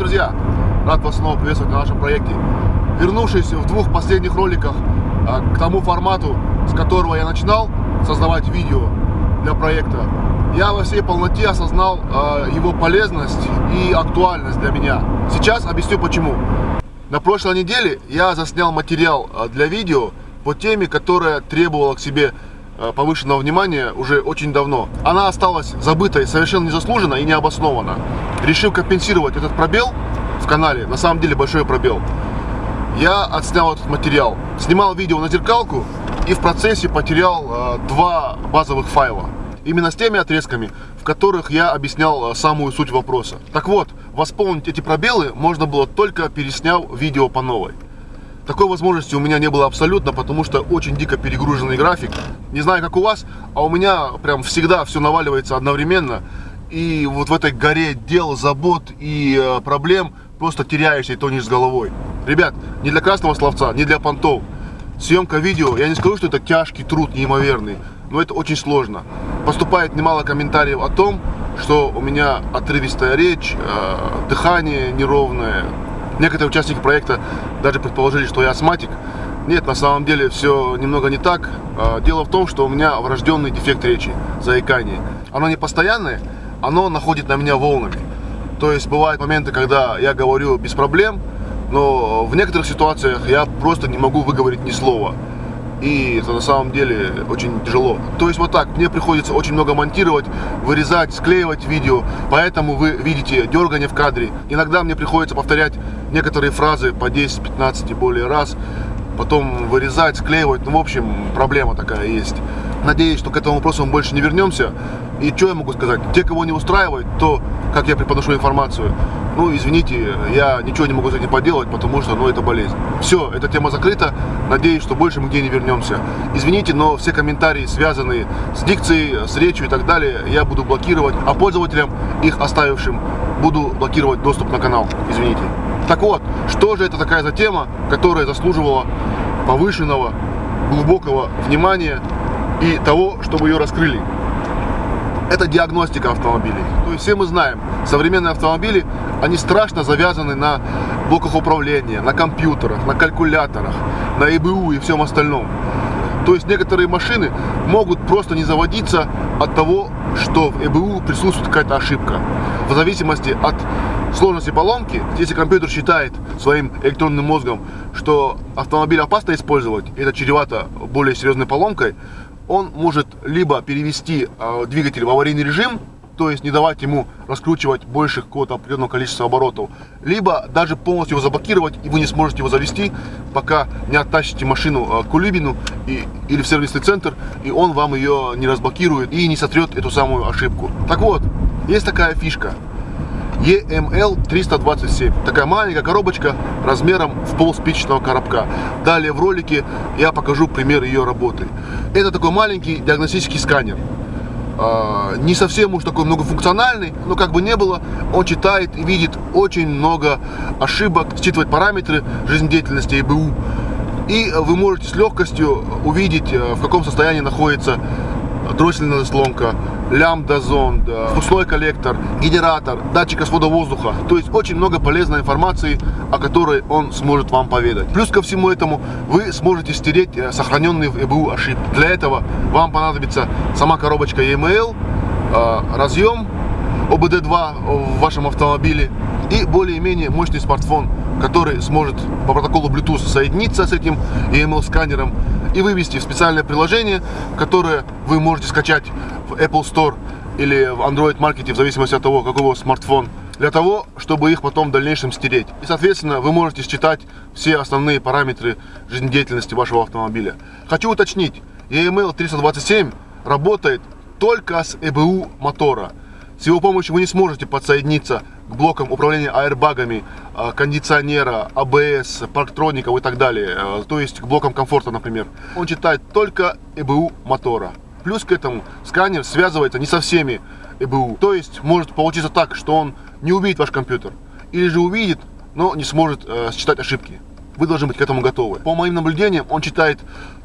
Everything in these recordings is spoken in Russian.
друзья! Рад вас снова приветствовать на нашем проекте. Вернувшись в двух последних роликах а, к тому формату, с которого я начинал создавать видео для проекта, я во всей полноте осознал а, его полезность и актуальность для меня. Сейчас объясню почему. На прошлой неделе я заснял материал а, для видео по теме, которая требовала к себе повышенного внимания уже очень давно. Она осталась забытой совершенно незаслуженно и необоснованно. Решив компенсировать этот пробел в канале, на самом деле большой пробел, я отснял этот материал. Снимал видео на зеркалку и в процессе потерял э, два базовых файла. Именно с теми отрезками, в которых я объяснял э, самую суть вопроса. Так вот, восполнить эти пробелы можно было только пересняв видео по новой. Такой возможности у меня не было абсолютно, потому что очень дико перегруженный график. Не знаю, как у вас, а у меня прям всегда все наваливается одновременно. И вот в этой горе дел, забот и э, проблем просто теряешься и тонешь с головой. Ребят, не для красного словца, не для понтов. Съемка видео, я не скажу, что это тяжкий труд, неимоверный, но это очень сложно. Поступает немало комментариев о том, что у меня отрывистая речь, э, дыхание неровное, Некоторые участники проекта даже предположили, что я астматик. Нет, на самом деле все немного не так. А, дело в том, что у меня врожденный дефект речи, заикание. Оно не постоянное, оно находит на меня волнами. То есть бывают моменты, когда я говорю без проблем, но в некоторых ситуациях я просто не могу выговорить ни слова и это на самом деле очень тяжело. То есть вот так, мне приходится очень много монтировать, вырезать, склеивать видео, поэтому вы видите дергание в кадре. Иногда мне приходится повторять некоторые фразы по 10-15 и более раз, потом вырезать, склеивать, ну в общем проблема такая есть. Надеюсь, что к этому вопросу мы больше не вернемся. И что я могу сказать? Те, кого не устраивает, то, как я преподношу информацию, ну, извините, я ничего не могу с этим поделать, потому что, ну, это болезнь. Все, эта тема закрыта. Надеюсь, что больше мы где не вернемся. Извините, но все комментарии, связанные с дикцией, с речью и так далее, я буду блокировать. А пользователям, их оставившим, буду блокировать доступ на канал. Извините. Так вот, что же это такая за тема, которая заслуживала повышенного, глубокого внимания и того, чтобы ее раскрыли. Это диагностика автомобилей. То есть все мы знаем, современные автомобили, они страшно завязаны на блоках управления, на компьютерах, на калькуляторах, на ИБУ и всем остальном. То есть некоторые машины могут просто не заводиться от того, что в ЭБУ присутствует какая-то ошибка. В зависимости от сложности поломки, если компьютер считает своим электронным мозгом, что автомобиль опасно использовать, это чревато более серьезной поломкой, он может либо перевести э, двигатель в аварийный режим, то есть не давать ему раскручивать больше какого-то определенного количества оборотов, либо даже полностью его заблокировать, и вы не сможете его завести, пока не оттащите машину э, к кулибину и, или в сервисный центр, и он вам ее не разблокирует и не сотрет эту самую ошибку. Так вот, есть такая фишка. EML 327. Такая маленькая коробочка размером в пол спичечного коробка. Далее в ролике я покажу пример ее работы. Это такой маленький диагностический сканер. А, не совсем уж такой многофункциональный, но как бы не было, он читает и видит очень много ошибок, считывает параметры жизнедеятельности ИБУ. И вы можете с легкостью увидеть, э, в каком состоянии находится дроссельная заслонка, лямбда-зонд, впускной коллектор, генератор, датчик свода воздуха. То есть очень много полезной информации, о которой он сможет вам поведать. Плюс ко всему этому вы сможете стереть э, сохраненные в ЭБУ ошибки. Для этого вам понадобится сама коробочка EML, э, разъем ОБД2 в вашем автомобиле и более-менее мощный смартфон, который сможет по протоколу Bluetooth соединиться с этим EML-сканером и вывести в специальное приложение, которое вы можете скачать в Apple Store или в Android Market, в зависимости от того, какой у вас смартфон, для того, чтобы их потом в дальнейшем стереть. И, соответственно, вы можете считать все основные параметры жизнедеятельности вашего автомобиля. Хочу уточнить, EML 327 работает только с EBU мотора. С его помощью вы не сможете подсоединиться к блокам управления аэрбагами, а, кондиционера, АБС, парктроников и так далее, а, то есть к блокам комфорта, например. Он читает только ЭБУ мотора. Плюс к этому сканер связывается не со всеми ЭБУ. То есть может получиться так, что он не увидит ваш компьютер. Или же увидит, но не сможет э, считать ошибки. Вы должны быть к этому готовы. По моим наблюдениям, он читает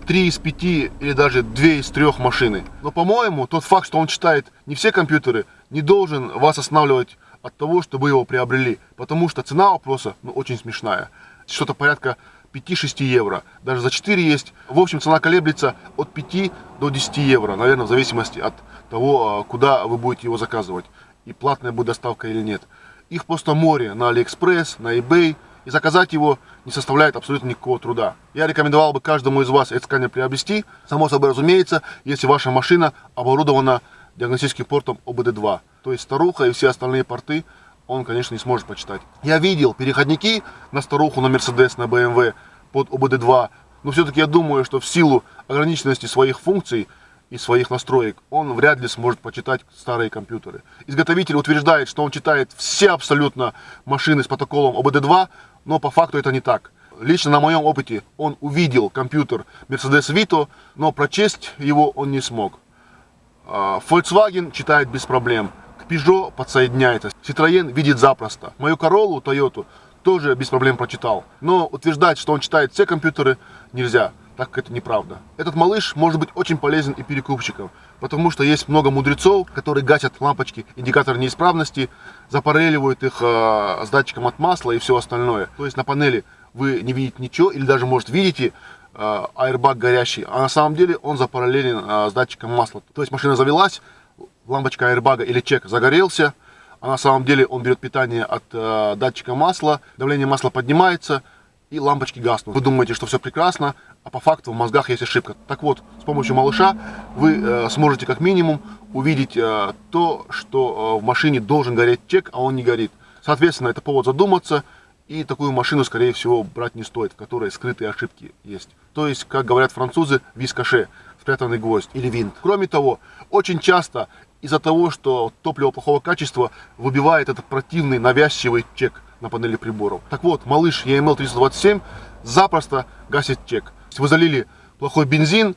3 из 5 или даже 2 из 3 машины. Но, по-моему, тот факт, что он читает не все компьютеры, не должен вас останавливать от того, что вы его приобрели. Потому что цена вопроса ну, очень смешная. Что-то порядка 5-6 евро. Даже за 4 есть. В общем, цена колеблется от 5 до 10 евро. Наверное, в зависимости от того, а, куда вы будете его заказывать. И платная будет доставка или нет. Их просто море на Алиэкспресс, на eBay. И заказать его не составляет абсолютно никакого труда. Я рекомендовал бы каждому из вас этот сканер приобрести. Само собой разумеется, если ваша машина оборудована диагностическим портом ОБД-2. То есть старуха и все остальные порты он, конечно, не сможет почитать. Я видел переходники на старуху, на Mercedes, на BMW под ОБД-2, но все-таки я думаю, что в силу ограниченности своих функций и своих настроек он вряд ли сможет почитать старые компьютеры. Изготовитель утверждает, что он читает все абсолютно машины с протоколом ОБД-2, но по факту это не так. Лично на моем опыте он увидел компьютер Mercedes Vito, но прочесть его он не смог. А, Volkswagen читает без проблем. Peugeot подсоединяется, Citroёn видит запросто. Мою Corolla, Toyota тоже без проблем прочитал. Но утверждать, что он читает все компьютеры, нельзя, так как это неправда. Этот малыш может быть очень полезен и перекупщикам, потому что есть много мудрецов, которые гасят лампочки, индикатор неисправности, запареливают их э, с датчиком от масла и все остальное. То есть на панели вы не видите ничего, или даже, может, видите, э, аэрбаг горящий, а на самом деле он запараллелен э, с датчиком масла. То есть машина завелась, лампочка аэрбага или чек загорелся, а на самом деле он берет питание от э, датчика масла, давление масла поднимается и лампочки гаснут. Вы думаете, что все прекрасно, а по факту в мозгах есть ошибка. Так вот, с помощью малыша вы э, сможете как минимум увидеть э, то, что э, в машине должен гореть чек, а он не горит. Соответственно, это повод задуматься, и такую машину, скорее всего, брать не стоит, в которой скрытые ошибки есть. То есть, как говорят французы, вискаше, спрятанный гвоздь или винт. Кроме того, очень часто из-за того, что топливо плохого качества выбивает этот противный навязчивый чек на панели приборов. Так вот, малыш EML 327 запросто гасит чек. Вы залили плохой бензин,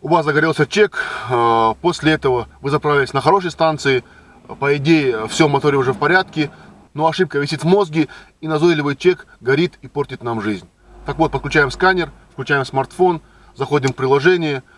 у вас загорелся чек, э, после этого вы заправились на хорошей станции, по идее все в моторе уже в порядке, но ошибка висит в мозге и назойливый чек горит и портит нам жизнь. Так вот, подключаем сканер, включаем смартфон, заходим в приложение –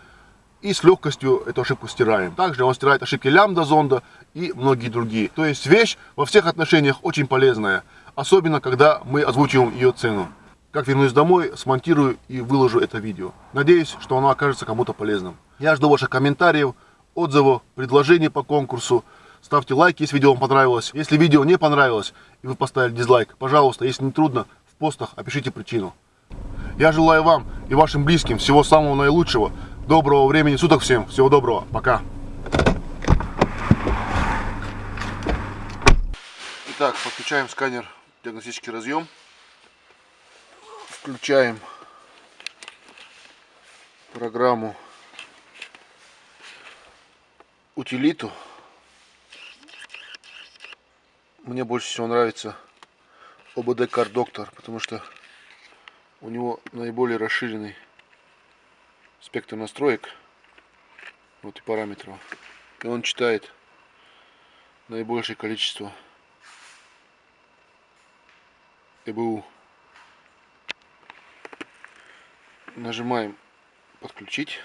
и с легкостью эту ошибку стираем. Также он стирает ошибки лямбда зонда и многие другие. То есть вещь во всех отношениях очень полезная, особенно когда мы озвучиваем ее цену. Как вернусь домой, смонтирую и выложу это видео. Надеюсь, что оно окажется кому-то полезным. Я жду ваших комментариев, отзывов, предложений по конкурсу. Ставьте лайк, если видео вам понравилось. Если видео не понравилось и вы поставили дизлайк, пожалуйста, если не трудно, в постах опишите причину. Я желаю вам и вашим близким всего самого наилучшего. Доброго времени суток всем. Всего доброго. Пока. Итак, подключаем сканер диагностический разъем. Включаем программу утилиту. Мне больше всего нравится ОБД Car Doctor, потому что у него наиболее расширенный спектр настроек вот и параметров и он читает наибольшее количество ЭБУ. Нажимаем подключить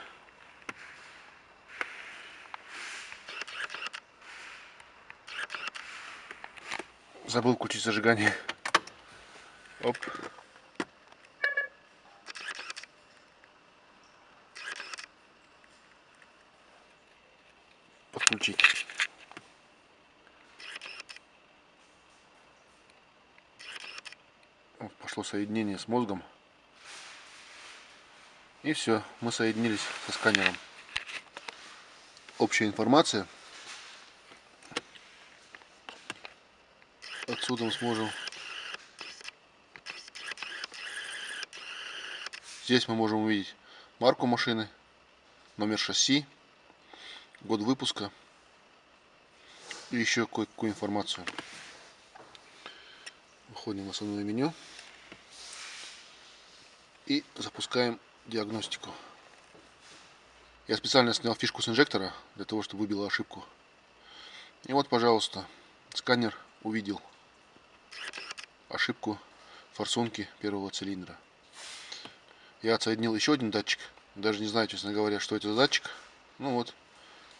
забыл включить зажигание оп подключить. Вот пошло соединение с мозгом. И все, мы соединились со сканером. Общая информация. Отсюда мы сможем Здесь мы можем увидеть марку машины, номер шасси, год выпуска и еще кое-какую информацию. Выходим в основное меню и запускаем диагностику. Я специально снял фишку с инжектора для того, чтобы выбила ошибку. И вот, пожалуйста, сканер увидел ошибку форсунки первого цилиндра. Я отсоединил еще один датчик. Даже не знаю, честно говоря, что это за датчик. Ну вот,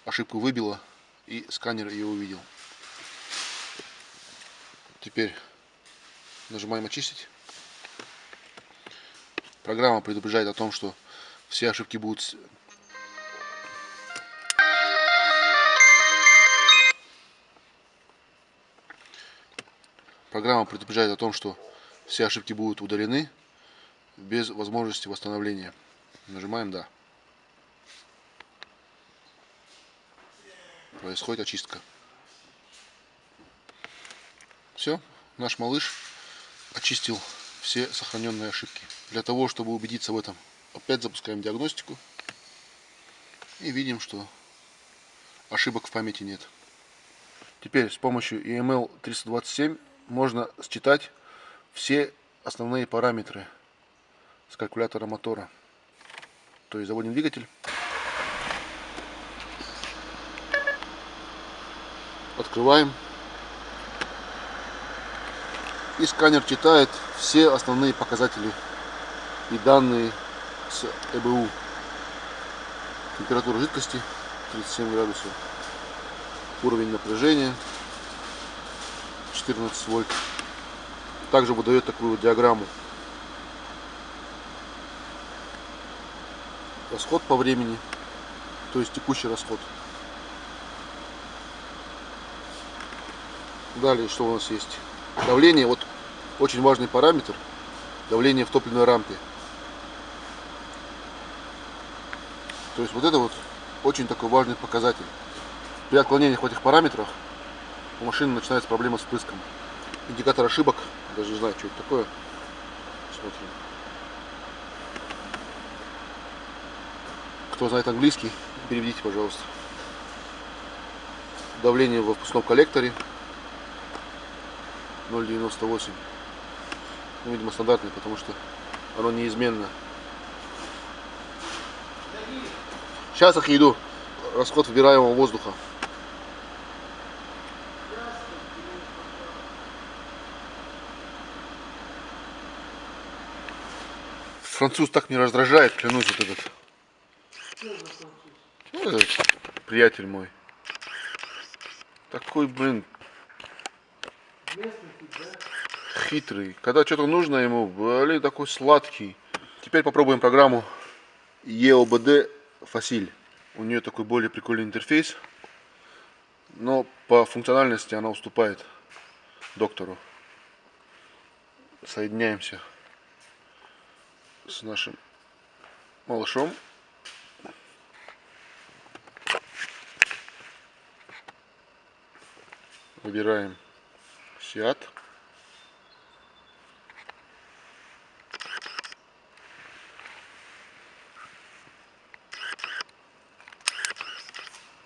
ошибку выбило и сканер ее увидел. Теперь нажимаем очистить. Программа предупреждает о том, что все ошибки будут Программа предупреждает о том, что все ошибки будут удалены без возможности восстановления. Нажимаем «Да». Происходит очистка. Все, наш малыш очистил все сохраненные ошибки. Для того, чтобы убедиться в этом, опять запускаем диагностику и видим, что ошибок в памяти нет. Теперь с помощью EML 327 можно считать все основные параметры с калькулятора мотора. То есть заводим двигатель. Открываем. И сканер читает все основные показатели и данные с ЭБУ. Температура жидкости 37 градусов. Уровень напряжения 14 вольт. Также выдает такую диаграмму. Расход по времени, то есть текущий расход. Далее, что у нас есть? Давление, вот очень важный параметр, давление в топливной рампе. То есть вот это вот очень такой важный показатель. При отклонениях в этих параметрах у машины начинается проблема с впрыском. Индикатор ошибок, даже не знаю, что это такое. Смотрим. Кто знает английский, переведите, пожалуйста. Давление в впускном коллекторе 0,98. Ну, видимо, стандартный, потому что оно неизменно. Сейчас их иду. Расход выбираемого воздуха. Француз так не раздражает, клянусь, вот этот. Ну, этот приятель мой. Такой, блин, хитрый. Когда что-то нужно ему, блин, такой сладкий. Теперь попробуем программу EOBD Facil. У нее такой более прикольный интерфейс. Но по функциональности она уступает доктору. Соединяемся с нашим малышом. Выбираем Сиат.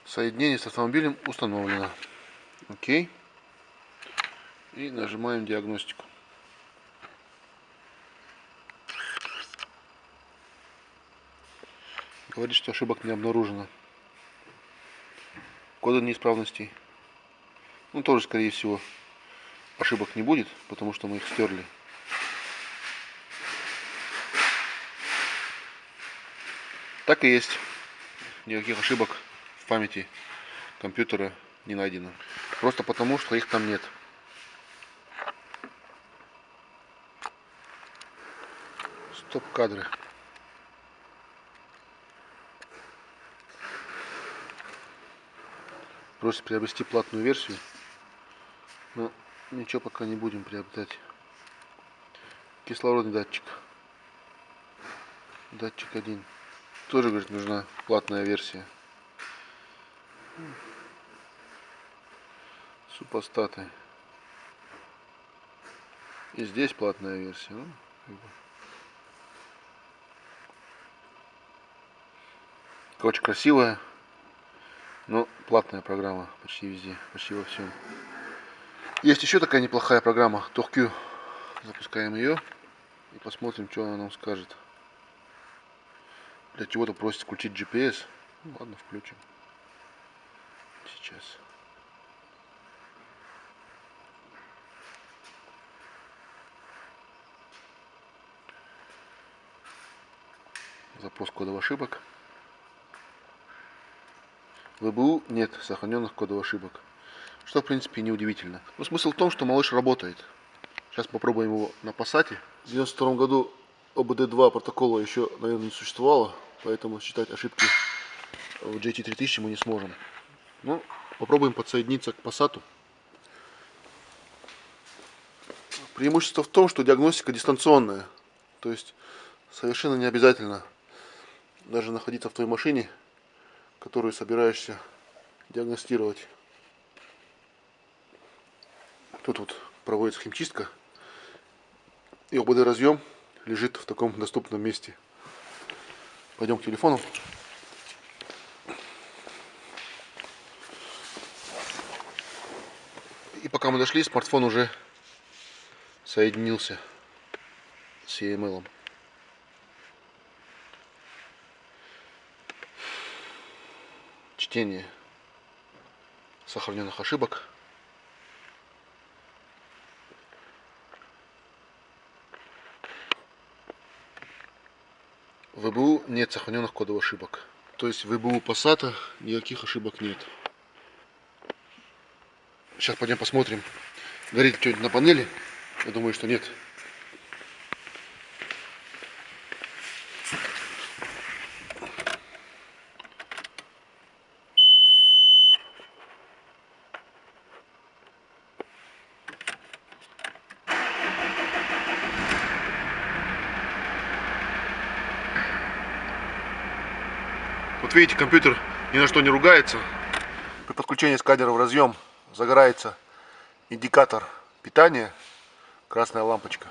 Соединение с автомобилем установлено. Окей. И нажимаем диагностику. Говорит, что ошибок не обнаружено. Коды неисправностей. Ну, тоже, скорее всего, ошибок не будет, потому что мы их стерли. Так и есть. Никаких ошибок в памяти компьютера не найдено. Просто потому, что их там нет. Стоп-кадры. Просит приобрести платную версию. Но ничего пока не будем приобретать. Кислородный датчик. Датчик один. Тоже, говорит, нужна платная версия. Супостаты. И здесь платная версия. Ну, как бы. Короче, красивая. Но платная программа почти везде, почти во всем. Есть еще такая неплохая программа TorQ. Запускаем ее и посмотрим, что она нам скажет. Для чего-то просит включить GPS. Ну, ладно, включим. Сейчас. Запрос кодов ошибок. ВБУ нет сохраненных кодов ошибок. Что в принципе неудивительно. Но смысл в том, что малыш работает. Сейчас попробуем его на пассате. В 92 году ОБД-2 протокола еще, наверное, не существовало, поэтому считать ошибки в JT3000 мы не сможем. Ну, попробуем подсоединиться к пассату. Преимущество в том, что диагностика дистанционная. То есть совершенно не обязательно даже находиться в той машине, которую собираешься диагностировать. Тут вот проводится химчистка. И ОБД разъем лежит в таком доступном месте. Пойдем к телефону. И пока мы дошли, смартфон уже соединился с EML. -ом. Чтение сохраненных ошибок. В ВБУ нет сохраненных кодовых ошибок. То есть в ВБУ Passat никаких ошибок нет. Сейчас пойдем посмотрим, горит что-нибудь на панели. Я думаю, что нет. Видите, компьютер ни на что не ругается. При подключении сканера в разъем загорается индикатор питания, красная лампочка.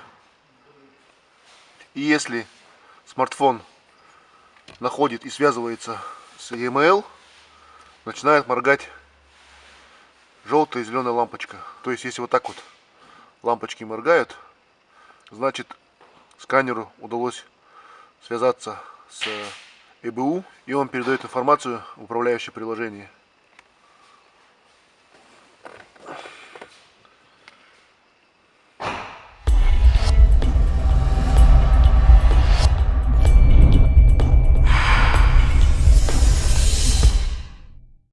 И если смартфон находит и связывается с EML, начинает моргать желтая и зеленая лампочка. То есть, если вот так вот лампочки моргают, значит сканеру удалось связаться с ЭБУ, и он передает информацию в управляющее приложение.